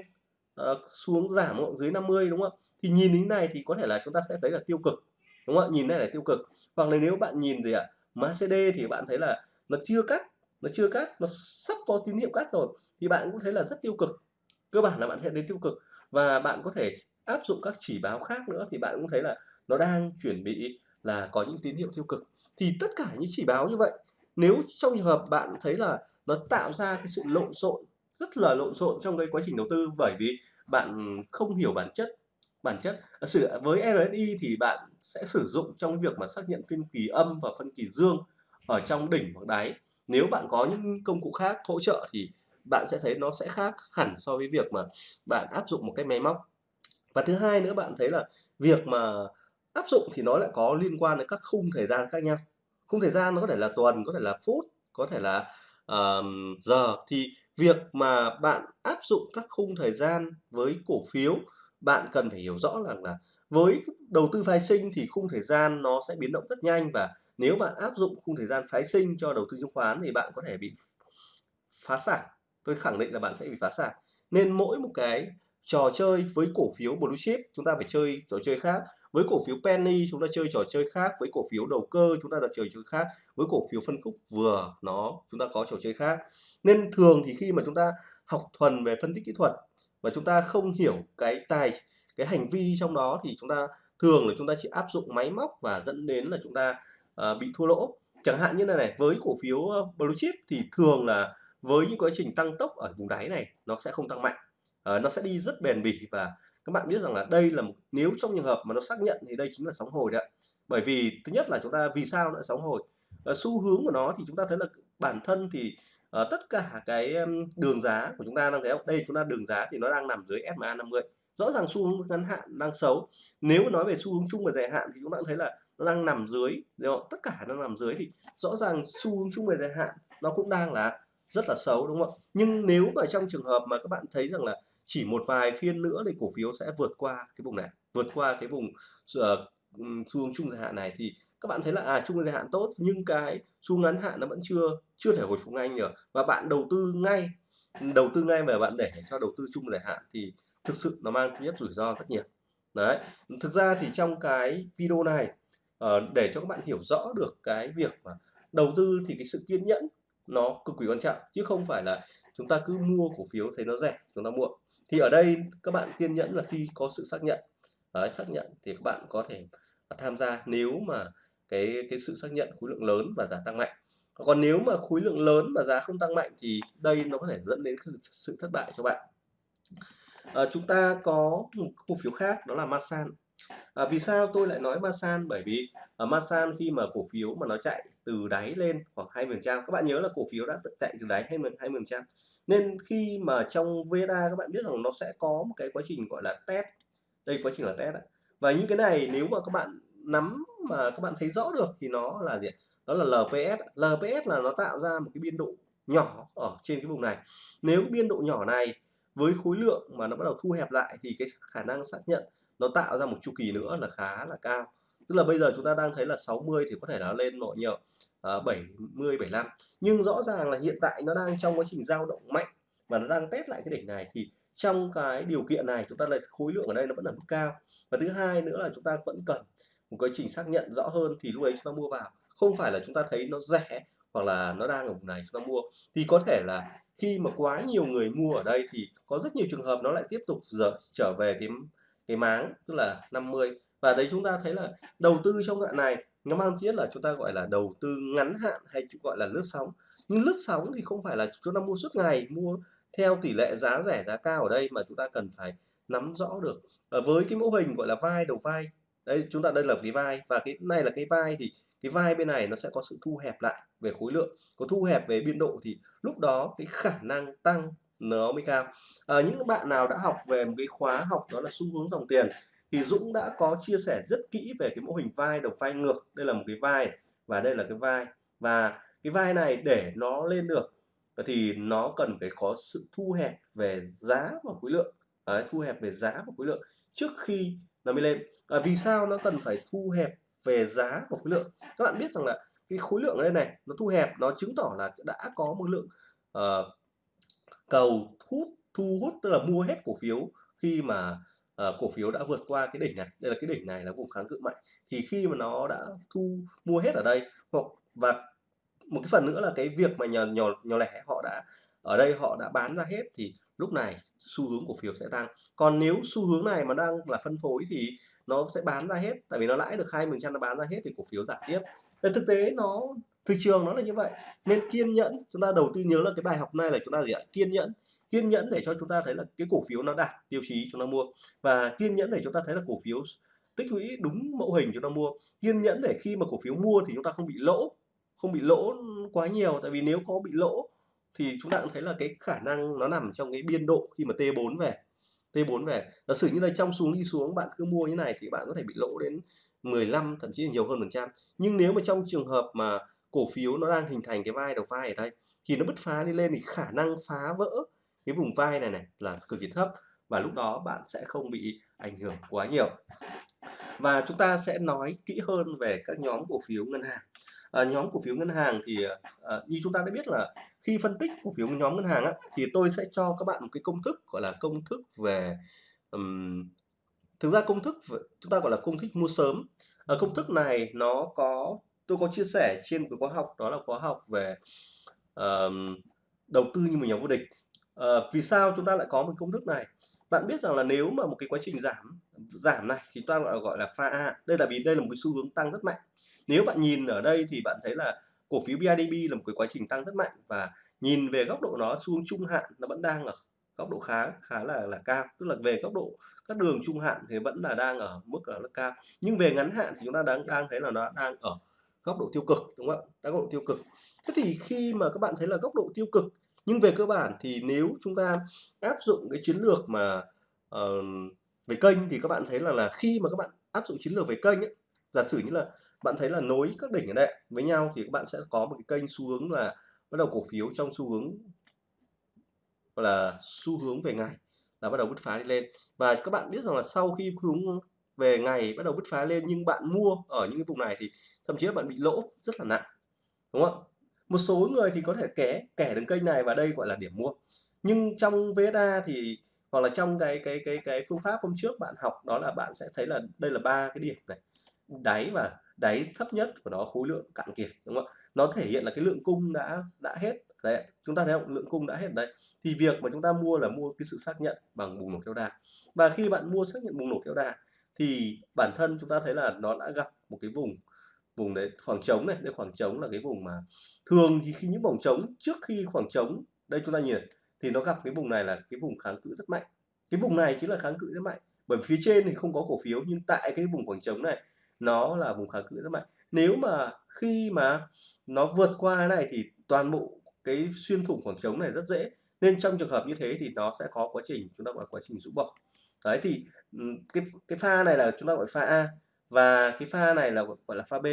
uh, xuống giảm dưới 50 đúng không? Thì nhìn đến này thì có thể là chúng ta sẽ thấy là tiêu cực đúng không ạ? Nhìn này là tiêu cực. Hoặc là nếu bạn nhìn gì ạ? MACD thì bạn thấy là nó chưa cắt nó chưa cắt nó sắp có tín hiệu cắt rồi thì bạn cũng thấy là rất tiêu cực. Cơ bản là bạn sẽ đến tiêu cực. Và bạn có thể áp dụng các chỉ báo khác nữa thì bạn cũng thấy là nó đang chuẩn bị là có những tín hiệu tiêu cực. Thì tất cả những chỉ báo như vậy, nếu trong trường hợp bạn thấy là nó tạo ra cái sự lộn xộn, rất là lộn xộn trong cái quá trình đầu tư bởi vì bạn không hiểu bản chất bản chất. Sự với RSI thì bạn sẽ sử dụng trong việc mà xác nhận phiên kỳ âm và phân kỳ dương ở trong đỉnh hoặc đáy. Nếu bạn có những công cụ khác hỗ trợ thì bạn sẽ thấy nó sẽ khác hẳn so với việc mà bạn áp dụng một cái máy móc. Và thứ hai nữa, bạn thấy là việc mà áp dụng thì nó lại có liên quan đến các khung thời gian khác nhau. Khung thời gian nó có thể là tuần có thể là phút có thể là uh, giờ. Thì việc mà bạn áp dụng các khung thời gian với cổ phiếu bạn cần phải hiểu rõ rằng là với đầu tư phái sinh thì khung thời gian nó sẽ biến động rất nhanh và nếu bạn áp dụng khung thời gian phái sinh cho đầu tư chứng khoán thì bạn có thể bị phá sản. Tôi khẳng định là bạn sẽ bị phá sản. Nên mỗi một cái trò chơi với cổ phiếu blue chip chúng ta phải chơi trò chơi khác. Với cổ phiếu penny chúng ta chơi trò chơi khác. Với cổ phiếu đầu cơ chúng ta là chơi chơi khác. Với cổ phiếu phân khúc vừa nó chúng ta có trò chơi khác. Nên thường thì khi mà chúng ta học thuần về phân tích kỹ thuật và chúng ta không hiểu cái tài cái hành vi trong đó thì chúng ta thường là chúng ta chỉ áp dụng máy móc và dẫn đến là chúng ta uh, bị thua lỗ. Chẳng hạn như này này với cổ phiếu ờ, blue chip thì thường là với những quá trình tăng tốc ở vùng đáy này nó sẽ không tăng mạnh uh, nó sẽ đi rất bền bỉ và các bạn biết rằng là đây là một nếu trong trường hợp mà nó xác nhận thì đây chính là sóng hồi đấy bởi vì thứ nhất là chúng ta vì sao nó sóng hồi? Uh, xu hướng của nó thì chúng ta thấy là bản thân thì uh, tất cả cái um, đường giá của chúng ta đang thấy đây chúng ta đường giá thì nó đang nằm dưới SMA 50 rõ ràng xu hướng ngắn hạn đang xấu. Nếu nói về xu hướng chung và dài hạn thì chúng ta cũng thấy là nó đang nằm dưới đúng không? tất cả nó nằm dưới thì rõ ràng xu hướng chung và dài hạn nó cũng đang là rất là xấu đúng không ạ? Nhưng nếu mà trong trường hợp mà các bạn thấy rằng là chỉ một vài phiên nữa thì cổ phiếu sẽ vượt qua cái vùng này vượt qua cái vùng uh, xu hướng chung dài hạn này thì các bạn thấy là à chung dài hạn tốt nhưng cái xu ngắn hạn nó vẫn chưa chưa thể hồi phục ngay được và bạn đầu tư ngay đầu tư ngay mà bạn để cho đầu tư chung dài hạn thì thực sự nó mang tính nhất rủi ro rất nhiều. Đấy thực ra thì trong cái video này ờ, để cho các bạn hiểu rõ được cái việc mà đầu tư thì cái sự kiên nhẫn nó cực kỳ quan trọng chứ không phải là chúng ta cứ mua cổ phiếu thấy nó rẻ chúng ta mua. Thì ở đây các bạn kiên nhẫn là khi có sự xác nhận. Đấy, xác nhận thì các bạn có thể tham gia nếu mà cái cái sự xác nhận khối lượng lớn và giá tăng mạnh. Còn nếu mà khối lượng lớn và giá không tăng mạnh thì đây nó có thể dẫn đến sự thất bại cho bạn. À, chúng ta có một cổ phiếu khác đó là Masan à, vì sao tôi lại nói Masan? Bởi vì ở Masan khi mà cổ phiếu mà nó chạy từ đáy lên khoảng 20 trăm các bạn nhớ là cổ phiếu đã chạy từ đáy 20 20 trăm. Nên khi mà trong VSA các bạn biết rằng nó sẽ có một cái quá trình gọi là test. Đây quá trình là test và những cái này nếu mà các bạn nắm mà các bạn thấy rõ được thì nó là gì đó là LPS LPS là nó tạo ra một cái biên độ nhỏ ở trên cái vùng này. Nếu biên độ nhỏ này với khối lượng mà nó bắt đầu thu hẹp lại thì cái khả năng xác nhận nó tạo ra một chu kỳ nữa là khá là cao. Tức là bây giờ chúng ta đang thấy là 60 thì có thể nó lên nội nhiều uh, 70 75 nhưng rõ ràng là hiện tại nó đang trong quá trình dao động mạnh và nó đang test lại cái đỉnh này thì trong cái điều kiện này chúng ta lại khối lượng ở đây nó vẫn ở mức cao. Và thứ hai nữa là chúng ta vẫn cần một quá trình xác nhận rõ hơn thì lúc ấy chúng ta mua vào. Không phải là chúng ta thấy nó rẻ hoặc là nó đang ở vùng này chúng ta mua. Thì có thể là khi mà quá nhiều người mua ở đây thì có rất nhiều trường hợp nó lại tiếp tục dở trở về cái cái máng tức là 50 và đấy chúng ta thấy là đầu tư trong đoạn này nó mang thiết là chúng ta gọi là đầu tư ngắn hạn hay gọi là lướt sóng. Nhưng lướt sóng thì không phải là chúng ta mua suốt ngày mua theo tỷ lệ giá rẻ giá cao ở đây mà chúng ta cần phải nắm rõ được. À, với cái mô hình gọi là vai đầu vai đây chúng ta đây là cái vai. Và cái này là cái vai thì cái vai bên này nó sẽ có sự thu hẹp lại về khối lượng. Có thu hẹp về biên độ thì lúc đó cái khả năng tăng nó mới cao à, những bạn nào đã học về một cái khóa học đó là xu hướng dòng tiền thì Dũng đã có chia sẻ rất kỹ về cái mô hình vai đầu vai ngược. Đây là một cái vai và đây là cái vai. Và cái vai này để nó lên được thì nó cần phải có sự thu hẹp về giá và khối lượng. Đấy, thu hẹp về giá và khối lượng. Trước khi nó mới lên. À, vì sao nó cần phải thu hẹp về giá và khối lượng? Các bạn biết rằng là cái khối lượng ở đây này nó thu hẹp nó chứng tỏ là đã có một lượng uh, cầu hút thu hút tức là mua hết cổ phiếu khi mà uh, cổ phiếu đã vượt qua cái đỉnh này. Đây là cái đỉnh này là vùng kháng cự mạnh. Thì khi mà nó đã thu mua hết ở đây hoặc và một cái phần nữa là cái việc mà nhỏ nhỏ nhỏ lẻ họ đã ở đây họ đã bán ra hết thì lúc này, xu hướng cổ phiếu sẽ tăng. Còn nếu xu hướng này mà đang là phân phối thì nó sẽ bán ra hết, tại vì nó lãi được hai phần trăm nó bán ra hết thì cổ phiếu giảm tiếp. Để thực tế nó, thị trường nó là như vậy. Nên kiên nhẫn, chúng ta đầu tư nhớ là cái bài học này là chúng ta gì ạ? Kiên nhẫn. Kiên nhẫn để cho chúng ta thấy là cái cổ phiếu nó đạt tiêu chí chúng ta mua. Và kiên nhẫn để chúng ta thấy là cổ phiếu tích lũy đúng mẫu hình chúng ta mua. Kiên nhẫn để khi mà cổ phiếu mua thì chúng ta không bị lỗ, không bị lỗ quá nhiều. Tại vì nếu có bị lỗ thì chúng ta cũng thấy là cái khả năng nó nằm trong cái biên độ khi mà T4 về. T4 về, giả sử như là trong xuống đi xuống bạn cứ mua như này thì bạn có thể bị lỗ đến 15 thậm chí là nhiều hơn phần trăm. Nhưng nếu mà trong trường hợp mà cổ phiếu nó đang hình thành cái vai đầu vai ở đây, thì nó bứt phá đi lên thì khả năng phá vỡ cái vùng vai này này là cực kỳ thấp và lúc đó bạn sẽ không bị ảnh hưởng quá nhiều. Và chúng ta sẽ nói kỹ hơn về các nhóm cổ phiếu ngân hàng à, nhóm cổ phiếu ngân hàng thì à, như chúng ta đã biết là khi phân tích cổ phiếu nhóm ngân hàng á, thì tôi sẽ cho các bạn một cái công thức gọi là công thức về um, thực ra công thức chúng ta gọi là công thức mua sớm. À, công thức này nó có tôi có chia sẻ trên cái khóa học đó là khóa học về um, đầu tư như một nhà vô địch. À, vì sao chúng ta lại có một công thức này? Bạn biết rằng là nếu mà một cái quá trình giảm giảm này thì ta gọi gọi là pha A. Đây là vì đây là một cái xu hướng tăng rất mạnh nếu bạn nhìn ở đây thì bạn thấy là cổ phiếu BIDB là một cái quá trình tăng rất mạnh và nhìn về góc độ nó xuống trung hạn nó vẫn đang ở góc độ khá khá là là cao. Tức là về góc độ các đường trung hạn thì vẫn là đang ở mức là cao. Nhưng về ngắn hạn thì chúng ta đang đang thấy là nó đang ở góc độ tiêu cực đúng không ạ? Góc độ tiêu cực. Thế thì khi mà các bạn thấy là góc độ tiêu cực nhưng về cơ bản thì nếu chúng ta áp dụng cái chiến lược mà uh, về kênh thì các bạn thấy là là khi mà các bạn áp dụng chiến lược về kênh ấy, giả sử như là bạn thấy là nối các đỉnh ở đây với nhau thì các bạn sẽ có một cái kênh xu hướng là bắt đầu cổ phiếu trong xu hướng, gọi là xu hướng về ngày, là bắt đầu bứt phá đi lên. Và các bạn biết rằng là sau khi hướng về ngày bắt đầu bứt phá lên nhưng bạn mua ở những cái vùng này thì thậm chí là bạn bị lỗ rất là nặng, đúng không một số người thì có thể kẻ kẻ đường kênh này và đây gọi là điểm mua. Nhưng trong VSA thì, hoặc là trong cái cái cái cái phương pháp hôm trước bạn học đó là bạn sẽ thấy là đây là ba cái điểm này. Đáy và đáy thấp nhất của nó khối lượng cạn kiệt, đúng không? Ạ nó thể hiện là cái lượng cung đã đã hết. Đấy, chúng ta thấy không? Lượng cung đã hết đấy. Thì việc mà chúng ta mua là mua cái sự xác nhận bằng bùng nổ theo đà. Và khi bạn mua xác nhận bùng nổ theo đà, thì bản thân chúng ta thấy là nó đã gặp một cái vùng vùng đấy, khoảng trống này. Đây khoảng trống là cái vùng mà thường thì khi những vòng trống, trước khi khoảng trống, đây chúng ta nhìn, thì nó gặp cái vùng này là cái vùng kháng cự rất mạnh. Cái vùng này chính là kháng cự rất mạnh. Bởi phía trên thì không có cổ phiếu, nhưng tại cái vùng khoảng trống này nó là vùng kháng cự rất mạnh. Nếu mà khi mà nó vượt qua cái này thì toàn bộ cái xuyên thủng khoảng trống này rất dễ. Nên trong trường hợp như thế thì nó sẽ có quá trình chúng ta gọi là quá trình rũ bỏ. Đấy thì ừ, cái cái pha này là chúng ta gọi pha A và cái pha này là gọi là pha B.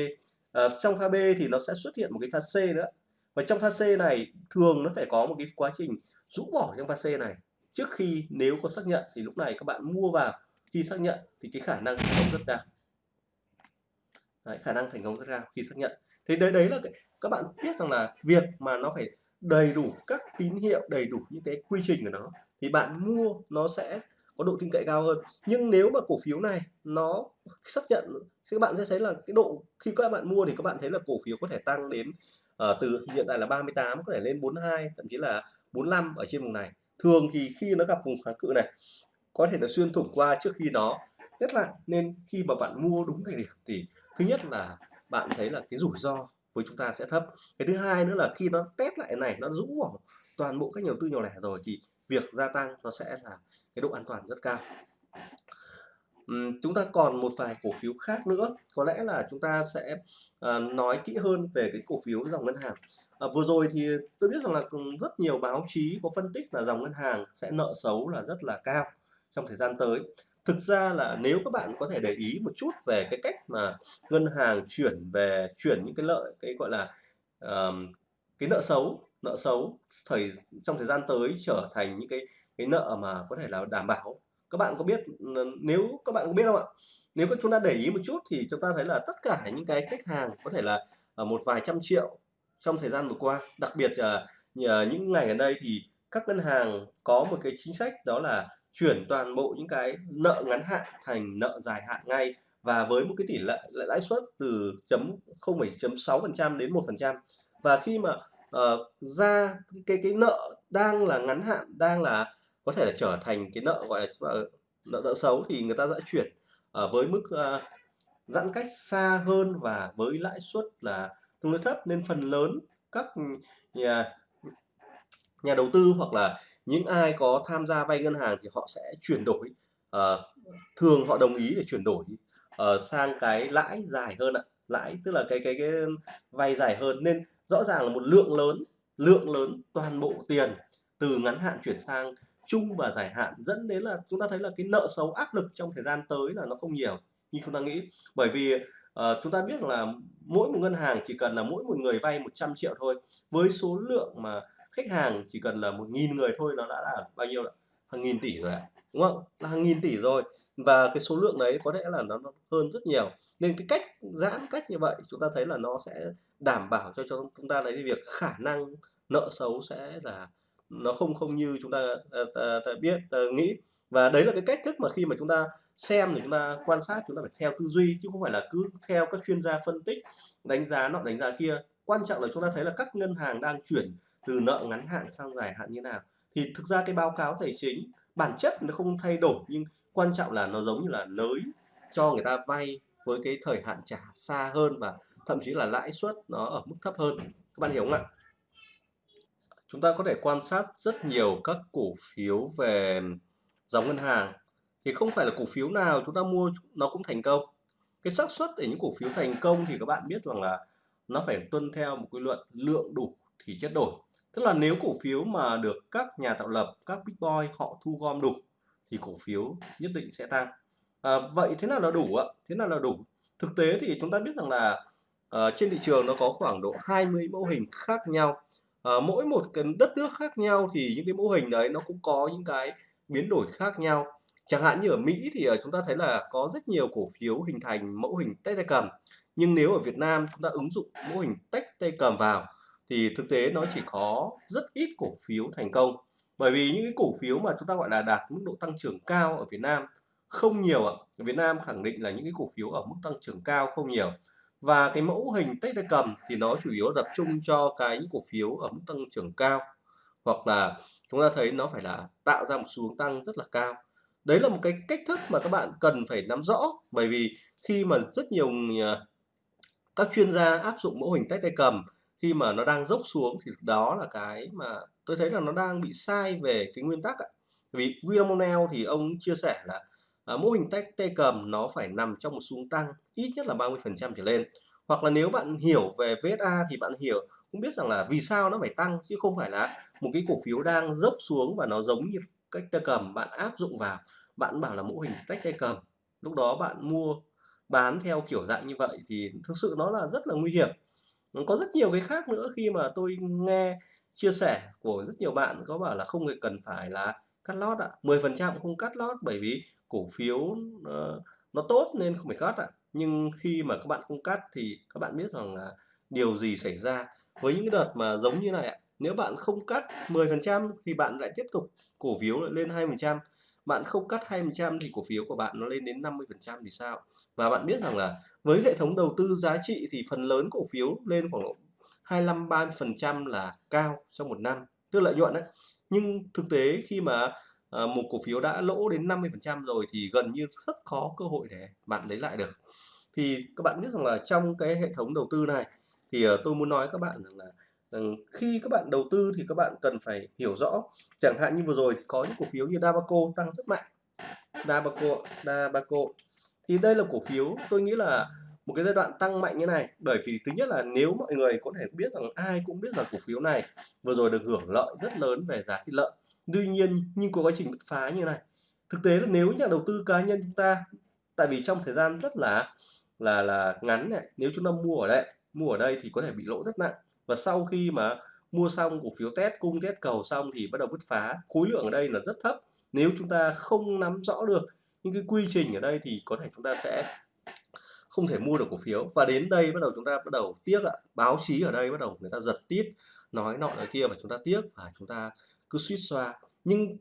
À, trong pha B thì nó sẽ xuất hiện một cái pha C nữa. Và trong pha C này thường nó phải có một cái quá trình rũ bỏ trong pha C này. Trước khi nếu có xác nhận thì lúc này các bạn mua vào. Khi xác nhận thì cái khả năng thành công rất cao đấy, khả năng thành công rất cao khi xác nhận. Thế đấy đấy là cái, các bạn biết rằng là việc mà nó phải đầy đủ các tín hiệu đầy đủ những cái quy trình của nó thì bạn mua nó sẽ có độ tin cậy cao hơn. Nhưng nếu mà cổ phiếu này nó xác nhận thì các bạn sẽ thấy là cái độ khi các bạn mua thì các bạn thấy là cổ phiếu có thể tăng đến uh, từ hiện tại là 38 có thể lên 42 thậm chí là 45 ở trên vùng này. Thường thì khi nó gặp vùng kháng cự này có thể là xuyên thủng qua trước khi nó. Nhất lại nên khi mà bạn mua đúng thời điểm thì thứ nhất là bạn thấy là cái rủi ro với chúng ta sẽ thấp. Cái thứ hai nữa là khi nó test lại này nó rũ bỏ toàn bộ các nhà đầu tư nhỏ lẻ rồi thì việc gia tăng nó sẽ là cái độ an toàn rất cao. Uhm, chúng ta còn một vài cổ phiếu khác nữa. Có lẽ là chúng ta sẽ à, nói kỹ hơn về cái cổ phiếu dòng ngân hàng. À, vừa rồi thì tôi biết rằng là rất nhiều báo chí có phân tích là dòng ngân hàng sẽ nợ xấu là rất là cao trong thời gian tới. Thực ra là nếu các bạn có thể để ý một chút về cái cách mà ngân hàng chuyển về chuyển những cái lợi cái gọi là um, cái nợ xấu nợ xấu thời trong thời gian tới trở thành những cái cái nợ mà có thể là đảm bảo. Các bạn có biết nếu các bạn có biết không ạ? Nếu chúng ta để ý một chút thì chúng ta thấy là tất cả những cái khách hàng có thể là ở một vài trăm triệu trong thời gian vừa qua. Đặc biệt ờ, là những ngày gần đây thì các ngân hàng có một cái chính sách đó là chuyển toàn bộ những cái nợ ngắn hạn thành nợ dài hạn ngay và với một cái tỷ lệ lãi suất từ chấm 0,6% đến 1% và khi mà uh, ra cái cái nợ đang là ngắn hạn đang là có thể là trở thành cái nợ gọi là ờ, nợ nợ xấu thì người ta sẽ chuyển uh, với mức uh, giãn cách xa hơn và với lãi suất là tương đối thấp. Nên phần lớn các nhà nhà đầu tư hoặc là những ai có tham gia vay ngân hàng thì họ sẽ chuyển đổi uh, thường họ đồng ý để chuyển đổi uh, sang cái lãi dài hơn ạ. Lãi tức là cái cái cái vay dài hơn. Nên rõ ràng là một lượng lớn lượng lớn toàn bộ tiền từ ngắn hạn chuyển sang chung và dài hạn dẫn đến là chúng ta thấy là cái nợ xấu áp lực trong thời gian tới là nó không nhiều. Như chúng ta nghĩ bởi vì uh, chúng ta biết là mỗi một ngân hàng chỉ cần là mỗi một người vay 100 triệu thôi. Với số lượng mà khách hàng chỉ cần là một nghìn người thôi nó đã là bao nhiêu là hàng nghìn tỷ rồi ạ đúng không? Là hàng nghìn tỷ rồi. Và cái số lượng đấy có lẽ là nó hơn rất nhiều. Nên cái cách giãn cách như vậy chúng ta thấy là nó sẽ đảm bảo cho cho chúng ta lấy việc khả năng nợ xấu sẽ là nó không không như chúng ta, ta, ta, ta biết ta nghĩ. Và đấy là cái cách thức mà khi mà chúng ta xem thì chúng ta quan sát chúng ta phải theo tư duy chứ không phải là cứ theo các chuyên gia phân tích đánh giá nọ đánh giá kia quan trọng là chúng ta thấy là các ngân hàng đang chuyển từ nợ ngắn hạn sang dài hạn như nào. Thì thực ra cái báo cáo tài chính bản chất nó không thay đổi, nhưng quan trọng là nó giống như là nới cho người ta vay với cái thời hạn trả xa hơn và thậm chí là lãi suất nó ở mức thấp hơn. Các bạn hiểu không ạ? Chúng ta có thể quan sát rất nhiều các cổ phiếu về dòng ngân hàng. Thì không phải là cổ phiếu nào chúng ta mua nó cũng thành công. Cái xác suất để những cổ phiếu thành công thì các bạn biết rằng là nó phải tuân theo một quy luận lượng đủ thì chất đổi. Tức là nếu cổ phiếu mà được các nhà tạo lập, các big boy họ thu gom đủ thì cổ phiếu nhất định sẽ tăng. À, vậy thế nào là đủ ạ? Thế nào là đủ? Thực tế thì chúng ta biết rằng là uh, trên thị trường nó có khoảng độ 20 mẫu hình khác nhau. Uh, mỗi một cái đất nước khác nhau thì những cái mô hình đấy nó cũng có những cái biến đổi khác nhau. Chẳng hạn như ở Mỹ thì ờ, chúng ta thấy là có rất nhiều cổ phiếu hình thành mẫu hình tách tay cầm. Nhưng nếu ở Việt Nam chúng ta ứng dụng mẫu hình tách tay cầm vào thì thực tế nó chỉ có rất ít cổ phiếu thành công. Bởi vì những cái cổ phiếu mà chúng ta gọi là đạt mức độ tăng trưởng cao ở Việt Nam không nhiều ạ. Ở Việt Nam khẳng định là những cái cổ phiếu ở mức tăng trưởng cao không nhiều. Và cái mẫu hình tách tay cầm thì nó chủ yếu tập trung cho cái những cổ phiếu ở mức tăng trưởng cao hoặc là chúng ta thấy nó phải là tạo ra một xu hướng tăng rất là cao. Đấy là một cái cách thức mà các bạn cần phải nắm rõ bởi vì khi mà rất nhiều à, các chuyên gia áp dụng mẫu hình tách tay cầm khi mà nó đang dốc xuống thì đó là cái mà tôi thấy là nó đang bị sai về cái nguyên tắc ạ. Vì William O'Neill thì ông chia sẻ là à, mô hình tách tay cầm nó phải nằm trong một xu tăng ít nhất là 30% trở lên. Hoặc là nếu bạn hiểu về VSA thì bạn hiểu cũng biết rằng là vì sao nó phải tăng chứ không phải là một cái cổ phiếu đang dốc xuống và nó giống như cách tay cầm bạn áp dụng vào bạn bảo là mô hình tách tay cầm. Lúc đó bạn mua bán theo kiểu dạng như vậy thì thực sự nó là rất là nguy hiểm. Có rất nhiều cái khác nữa khi mà tôi nghe chia sẻ của rất nhiều bạn có bảo là không cần phải là cắt lót ạ. 10% không cắt lót bởi vì cổ phiếu uh, nó tốt nên không phải cắt ạ. Nhưng khi mà các bạn không cắt thì các bạn biết rằng là điều gì xảy ra. Với những cái đợt mà giống như này ạ nếu bạn không cắt 10% thì bạn lại tiếp tục cổ phiếu lại lên 2% bạn không cắt 2% thì cổ phiếu của bạn nó lên đến 50% thì sao? Và bạn biết rằng là với hệ thống đầu tư giá trị thì phần lớn cổ phiếu lên khoảng 25 30% là cao trong một năm tức lợi nhuận đấy. Nhưng thực tế khi mà à, một cổ phiếu đã lỗ đến 50% rồi thì gần như rất khó cơ hội để bạn lấy lại được. Thì các bạn biết rằng là trong cái hệ thống đầu tư này thì uh, tôi muốn nói các bạn rằng là rằng khi các bạn đầu tư thì các bạn cần phải hiểu rõ. Chẳng hạn như vừa rồi thì có những cổ phiếu như Dabaco tăng rất mạnh. Dabaco Dabaco. Thì đây là cổ phiếu tôi nghĩ là một cái giai đoạn tăng mạnh như này. Bởi vì thứ nhất là nếu mọi người có thể biết rằng ai cũng biết rằng cổ phiếu này vừa rồi được hưởng lợi rất lớn về giá thịt lợn. Tuy nhiên, nhưng có quá trình bứt phá như này. Thực tế là nếu nhà đầu tư cá nhân chúng ta, tại vì trong thời gian rất là là là ngắn này, nếu chúng ta mua ở đây, mua ở đây thì có thể bị lỗ rất nặng và sau khi mà mua xong cổ phiếu test, cung test cầu xong thì bắt đầu bứt phá. Khối lượng ở đây là rất thấp. Nếu chúng ta không nắm rõ được những cái quy trình ở đây thì có thể chúng ta sẽ không thể mua được cổ phiếu. Và đến đây bắt đầu chúng ta bắt đầu tiếc ạ. Báo chí ở đây bắt đầu người ta giật tít, nói nọ nói kia và chúng ta tiếc và chúng ta cứ suýt xoa. Nhưng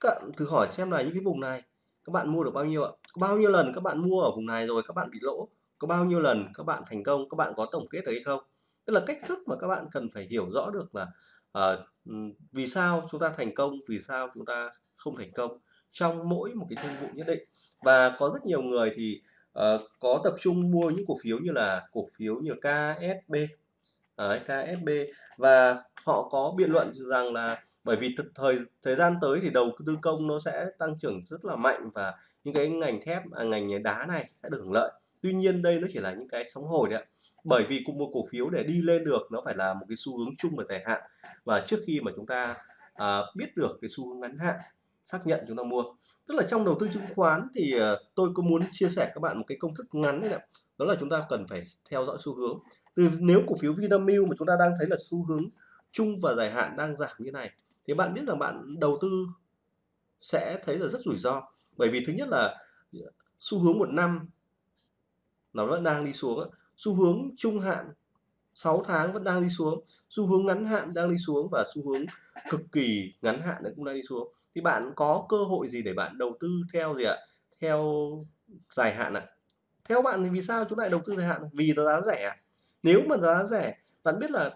các bạn thử hỏi xem là những cái vùng này, các bạn mua được bao nhiêu ạ? Có bao nhiêu lần các bạn mua ở vùng này rồi các bạn bị lỗ? Có bao nhiêu lần các bạn thành công? Các bạn có tổng kết được hay không? Tức là cách thức mà các bạn cần phải hiểu rõ được là uh, vì sao chúng ta thành công vì sao chúng ta không thành công trong mỗi một cái thương vụ nhất định. Và có rất nhiều người thì uh, có tập trung mua những cổ phiếu như là cổ phiếu như KSB Đấy, KSB và họ có biện luận rằng là bởi vì thời thời gian tới thì đầu tư công nó sẽ tăng trưởng rất là mạnh và những cái ngành thép à, ngành đá này sẽ được hưởng lợi tuy nhiên đây nó chỉ là những cái sóng hồi đấy ạ. Bởi vì cùng một cổ phiếu để đi lên được nó phải là một cái xu hướng chung và dài hạn. Và trước khi mà chúng ta à, biết được cái xu hướng ngắn hạn xác nhận chúng ta mua. Tức là trong đầu tư chứng khoán thì à, tôi có muốn chia sẻ các bạn một cái công thức ngắn đấy ạ. Đó là chúng ta cần phải theo dõi xu hướng. Từ nếu cổ phiếu Vinamilk mà chúng ta đang thấy là xu hướng chung và dài hạn đang giảm như này thì bạn biết rằng bạn đầu tư sẽ thấy là rất rủi ro. Bởi vì thứ nhất là xu hướng một năm nó vẫn đang đi xuống xu hướng trung hạn 6 tháng vẫn đang đi xuống. Xu hướng ngắn hạn đang đi xuống và xu hướng cực kỳ ngắn hạn cũng đang đi xuống. Thì bạn có cơ hội gì để bạn đầu tư theo gì ạ? Theo dài hạn ạ? Theo bạn thì vì sao chúng lại đầu tư dài hạn? Vì giá rẻ nếu mà giá rẻ, bạn biết là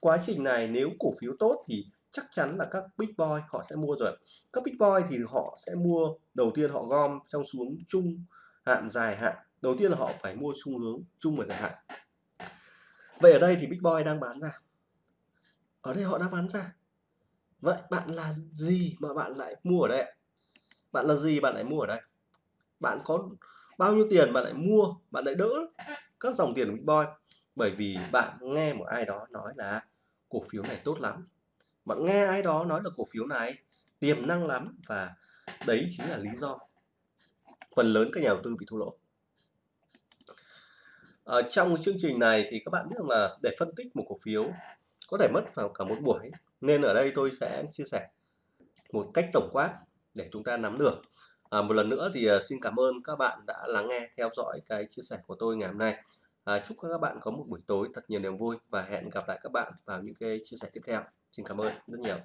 quá trình này nếu cổ phiếu tốt thì chắc chắn là các big boy họ sẽ mua rồi. Các big boy thì họ sẽ mua, đầu tiên họ gom trong xuống chung hạn, dài hạn đầu tiên là họ phải mua xu hướng chung và dài hạn. Vậy ở đây thì big boy đang bán ra. Ở đây họ đang bán ra. Vậy bạn là gì mà bạn lại mua ở đây bạn là gì bạn lại mua ở đây? Bạn có bao nhiêu tiền bạn lại mua, bạn lại đỡ các dòng tiền của big boy? Bởi vì bạn nghe một ai đó nói là cổ phiếu này tốt lắm. Bạn nghe ai đó nói là cổ phiếu này tiềm năng lắm và đấy chính là lý do phần lớn các nhà đầu tư bị thua lỗ. Ở trong cái chương trình này thì các bạn biết rằng là để phân tích một cổ phiếu có thể mất vào cả một buổi nên ở đây tôi sẽ chia sẻ một cách tổng quát để chúng ta nắm được. À, một lần nữa thì ờ, xin cảm ơn các bạn đã lắng nghe theo dõi cái chia sẻ của tôi ngày hôm nay. À, chúc các bạn có một buổi tối thật nhiều niềm vui và hẹn gặp lại các bạn vào những cái chia sẻ tiếp theo. Xin cảm ơn rất nhiều.